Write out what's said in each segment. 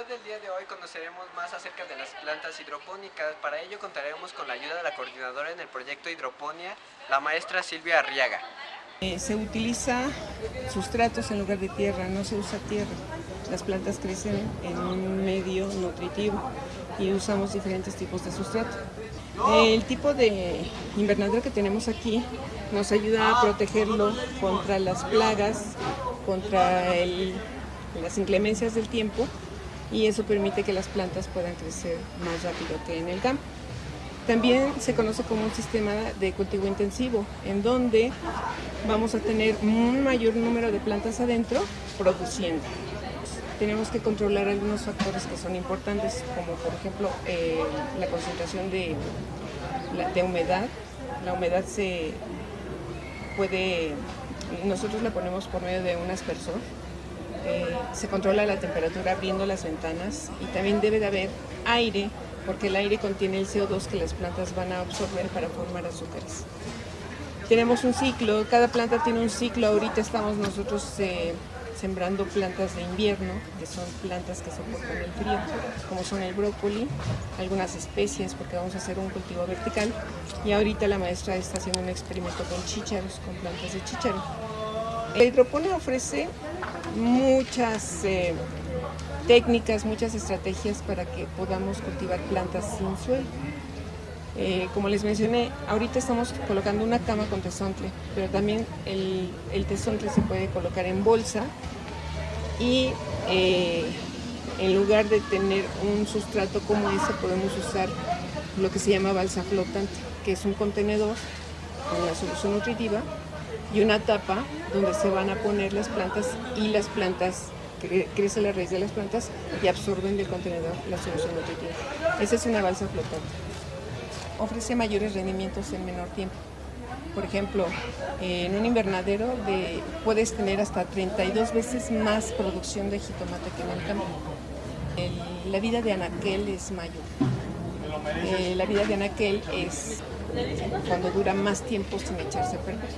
video del día de hoy conoceremos más acerca de las plantas hidropónicas. Para ello contaremos con la ayuda de la coordinadora en el proyecto Hidroponía, la maestra Silvia Arriaga. Eh, se utiliza sustratos en lugar de tierra, no se usa tierra. Las plantas crecen en un medio nutritivo y usamos diferentes tipos de sustrato. El tipo de invernadero que tenemos aquí nos ayuda a protegerlo contra las plagas, contra el las inclemencias del tiempo y eso permite que las plantas puedan crecer más rápido que en el campo. También se conoce como un sistema de cultivo intensivo, en donde vamos a tener un mayor número de plantas adentro produciendo. Tenemos que controlar algunos factores que son importantes, como por ejemplo eh, la concentración de, de humedad. La humedad se puede, nosotros la ponemos por medio de un aspersor, eh, se controla la temperatura abriendo las ventanas y también debe de haber aire porque el aire contiene el CO2 que las plantas van a absorber para formar azúcares. Tenemos un ciclo, cada planta tiene un ciclo, ahorita estamos nosotros eh, sembrando plantas de invierno, que son plantas que soportan el frío, como son el brócoli, algunas especies, porque vamos a hacer un cultivo vertical, y ahorita la maestra está haciendo un experimento con chícharos, con plantas de chícharo. La hidroponía ofrece muchas eh, técnicas, muchas estrategias para que podamos cultivar plantas sin suelo. Eh, como les mencioné, ahorita estamos colocando una cama con tesontle, pero también el, el se puede colocar en bolsa y eh, en lugar de tener un sustrato como ese podemos usar lo que se llama balsa flotante, que es un contenedor con la solución nutritiva y una tapa donde se van a poner las plantas y las plantas crece la raíz de las plantas y absorben del contenedor la solución nutritiva. Esa es una balsa flotante. Ofrece mayores rendimientos en menor tiempo. Por ejemplo, en un invernadero de, puedes tener hasta 32 veces más producción de jitomate que en el campo. la vida de anaquel es mayor. Eh, la vida de anaquel es cuando dura más tiempo sin echarse a perder.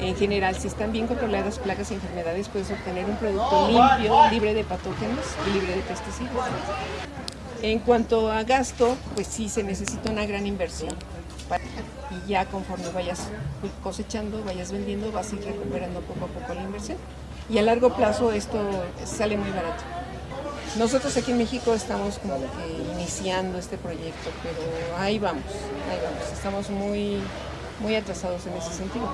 En general, si están bien controladas plagas y enfermedades, puedes obtener un producto limpio, libre de patógenos y libre de pesticidas. En cuanto a gasto, pues sí se necesita una gran inversión. Y ya conforme vayas cosechando, vayas vendiendo, vas a ir recuperando poco a poco la inversión. Y a largo plazo esto sale muy barato. Nosotros aquí en México estamos como que iniciando este proyecto, pero ahí vamos, ahí vamos. Estamos muy, muy atrasados en ese sentido.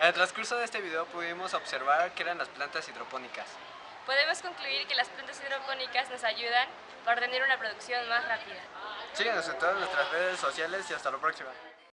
En el transcurso de este video pudimos observar que eran las plantas hidropónicas. Podemos concluir que las plantas hidropónicas nos ayudan para tener una producción más rápida. Síguenos en todas nuestras redes sociales y hasta la próxima.